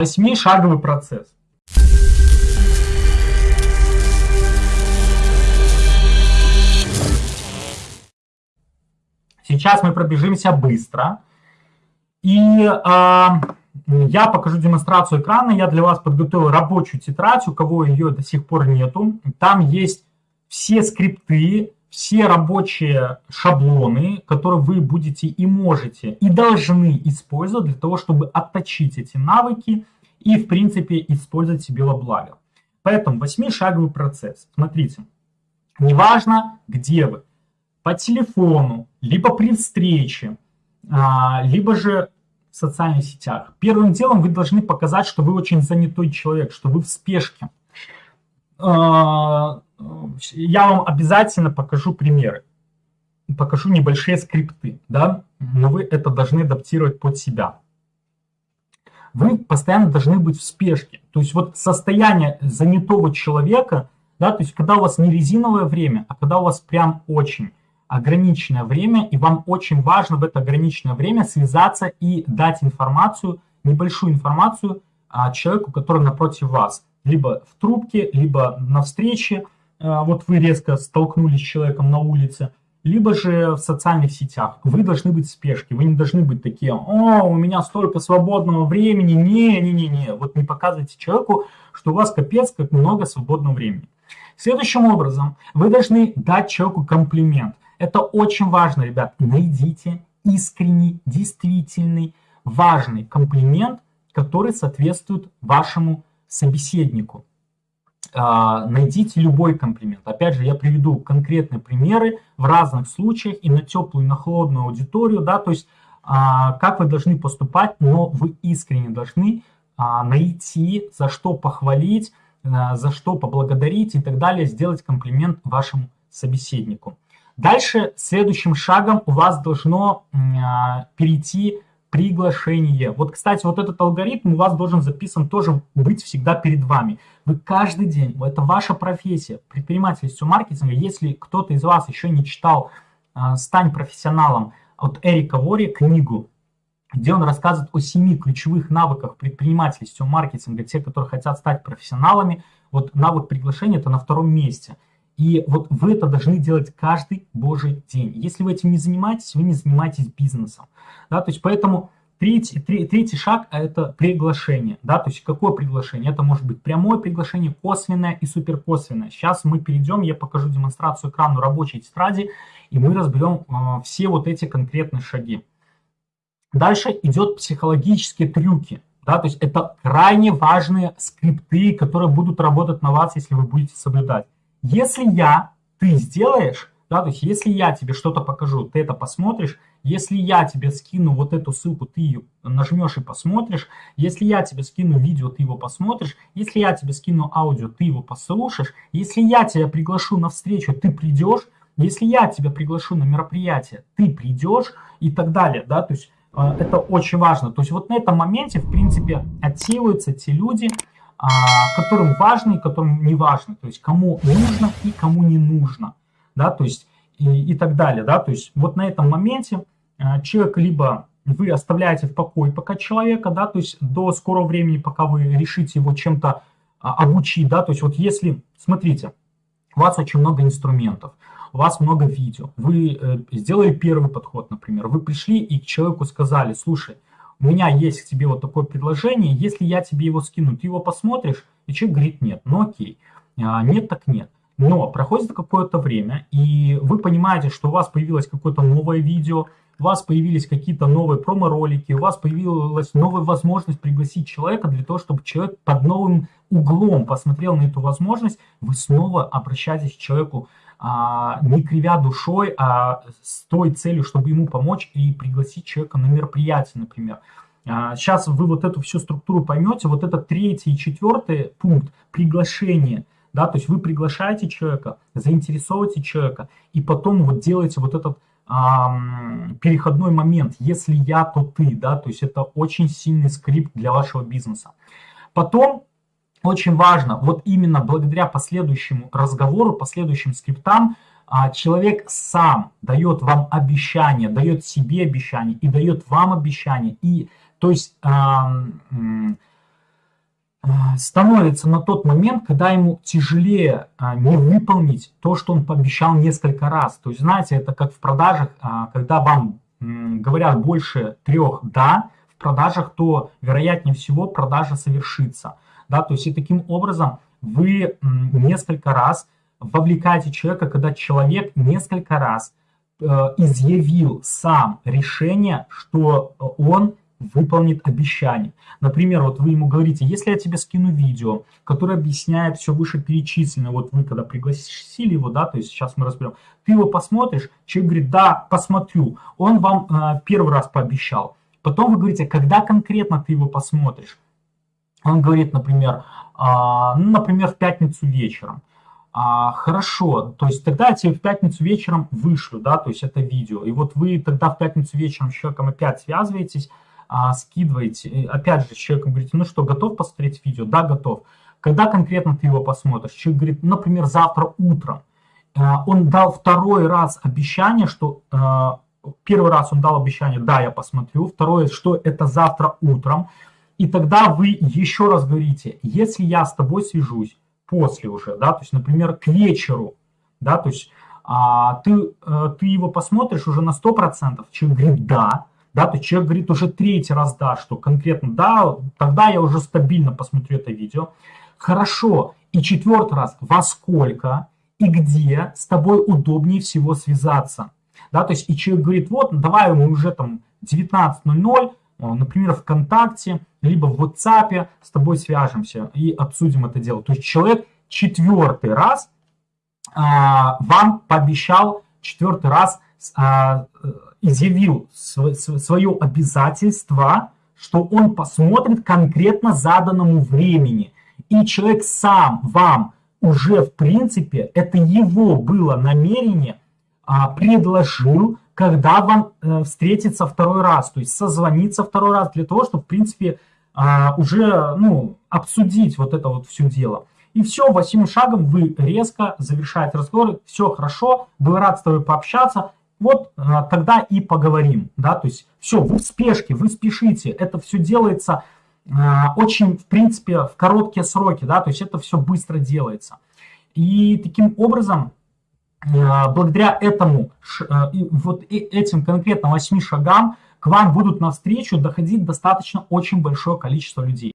Восьмишаговый процесс. Сейчас мы пробежимся быстро. И э, я покажу демонстрацию экрана. Я для вас подготовил рабочую тетрадь, у кого ее до сих пор нету. Там есть все скрипты, все рабочие шаблоны, которые вы будете и можете, и должны использовать для того, чтобы отточить эти навыки и, в принципе, использовать себе во благо. Поэтому восьмишаговый процесс. Смотрите, неважно, где вы, по телефону, либо при встрече, а, либо же в социальных сетях. Первым делом вы должны показать, что вы очень занятой человек, что вы в спешке. Я вам обязательно покажу примеры, покажу небольшие скрипты, да, но вы это должны адаптировать под себя. Вы постоянно должны быть в спешке. То есть вот состояние занятого человека, да, то есть когда у вас не резиновое время, а когда у вас прям очень ограниченное время, и вам очень важно в это ограниченное время связаться и дать информацию, небольшую информацию а, человеку, который напротив вас. Либо в трубке, либо на встрече, вот вы резко столкнулись с человеком на улице, либо же в социальных сетях. Вы должны быть в спешке, вы не должны быть такие, о, у меня столько свободного времени, не-не-не-не. Вот не показывайте человеку, что у вас капец как много свободного времени. Следующим образом, вы должны дать человеку комплимент. Это очень важно, ребят. Найдите искренний, действительный, важный комплимент, который соответствует вашему собеседнику. А, найдите любой комплимент. Опять же, я приведу конкретные примеры в разных случаях и на теплую, и на холодную аудиторию, да, то есть а, как вы должны поступать, но вы искренне должны а, найти, за что похвалить, за что поблагодарить и так далее, сделать комплимент вашему собеседнику. Дальше следующим шагом у вас должно перейти приглашение. Вот, кстати, вот этот алгоритм у вас должен записан тоже быть всегда перед вами. Вы каждый день, это ваша профессия, предпринимательство маркетинга. Если кто-то из вас еще не читал а, «Стань профессионалом» от Эрика Вори книгу, где он рассказывает о семи ключевых навыках предпринимательства маркетинга, те, которые хотят стать профессионалами, вот навык приглашения это на втором месте. И вот вы это должны делать каждый божий день. Если вы этим не занимаетесь, вы не занимаетесь бизнесом. Да, то есть поэтому Третий, третий шаг – это приглашение. Да? То есть какое приглашение? Это может быть прямое приглашение, косвенное и суперкосвенное. Сейчас мы перейдем, я покажу демонстрацию экрану рабочей тетради, и мы разберем э, все вот эти конкретные шаги. Дальше идет психологические трюки. Да? То есть это крайне важные скрипты, которые будут работать на вас, если вы будете соблюдать. Если я, ты сделаешь, да, то есть если я тебе что-то покажу, ты это посмотришь, если я тебе скину вот эту ссылку, ты ее нажмешь и посмотришь. Если я тебе скину видео, ты его посмотришь. Если я тебе скину аудио, ты его послушаешь. Если я тебя приглашу на встречу, ты придешь. Если я тебя приглашу на мероприятие, ты придешь и так далее. Да? То есть э, это очень важно. То есть вот на этом моменте, в принципе, отсеиваются те люди, которым важно и которым не важно. То есть кому нужно и кому не нужно. Да? То есть и, и так далее. Да? То есть вот на этом моменте э, человек либо вы оставляете в покое пока человека, да, то есть до скорого времени, пока вы решите его чем-то а, обучить, да, то есть вот если, смотрите, у вас очень много инструментов, у вас много видео, вы э, сделали первый подход, например, вы пришли и к человеку сказали, слушай, у меня есть к тебе вот такое предложение, если я тебе его скину, ты его посмотришь, и человек говорит нет, ну окей, а, нет так нет. Но проходит какое-то время, и вы понимаете, что у вас появилось какое-то новое видео, у вас появились какие-то новые промо-ролики, у вас появилась новая возможность пригласить человека для того, чтобы человек под новым углом посмотрел на эту возможность, вы снова обращаетесь к человеку не кривя душой, а с той целью, чтобы ему помочь и пригласить человека на мероприятие, например. А, сейчас вы вот эту всю структуру поймете, вот это третий и четвертый пункт, приглашение – да, то есть вы приглашаете человека, заинтересовываете человека, и потом вот делаете вот этот переходной момент, если я, то ты, да, то есть это очень сильный скрипт для вашего бизнеса. Потом очень важно, вот именно благодаря последующему разговору, последующим скриптам, а, человек сам дает вам обещание, дает себе обещание и дает вам обещание. И, то есть становится на тот момент, когда ему тяжелее а, не выполнить то, что он пообещал несколько раз. То есть, знаете, это как в продажах, а, когда вам говорят больше трех «да» в продажах, то, вероятнее всего, продажа совершится. Да? То есть, и таким образом вы несколько раз вовлекаете человека, когда человек несколько раз э, изъявил сам решение, что он выполнит обещание. Например, вот вы ему говорите, если я тебе скину видео, которое объясняет все вышеперечисленное, вот вы когда пригласили его, да, то есть сейчас мы разберем, ты его посмотришь, человек говорит, да, посмотрю, он вам э, первый раз пообещал. Потом вы говорите, когда конкретно ты его посмотришь? Он говорит, например, э, ну, например, в пятницу вечером. А, хорошо, то есть тогда я тебе в пятницу вечером вышлю, да, то есть это видео. И вот вы тогда в пятницу вечером с человеком опять связываетесь, а, скидываете, опять же, с человеком говорите, ну что, готов посмотреть видео? Да, готов. Когда конкретно ты его посмотришь? Человек говорит, например, завтра утром. А, он дал второй раз обещание, что а, первый раз он дал обещание, да, я посмотрю, второе, что это завтра утром. И тогда вы еще раз говорите, если я с тобой свяжусь после уже, да, то есть, например, к вечеру, да, то есть а, ты, а, ты его посмотришь уже на 100%, человек говорит, да, да, то человек говорит уже третий раз да, что конкретно да, тогда я уже стабильно посмотрю это видео. Хорошо, и четвертый раз, во сколько и где с тобой удобнее всего связаться. Да, то есть и человек говорит, вот, давай мы уже там 19.00, например, ВКонтакте, либо в WhatsApp с тобой свяжемся и обсудим это дело. То есть человек четвертый раз а, вам пообещал, четвертый раз а, изъявил свое обязательство, что он посмотрит конкретно заданному времени. И человек сам вам уже, в принципе, это его было намерение, а, предложил, когда вам э, встретиться второй раз, то есть созвониться второй раз для того, чтобы, в принципе, а, уже ну, обсудить вот это вот все дело. И все, восьмым шагом вы резко завершаете разговор, все хорошо, был рад с тобой пообщаться, вот а, тогда и поговорим, да, то есть все, вы в спешке, вы спешите, это все делается а, очень, в принципе, в короткие сроки, да, то есть это все быстро делается. И таким образом, благодаря этому, вот этим конкретно восьми шагам, к вам будут навстречу доходить достаточно очень большое количество людей.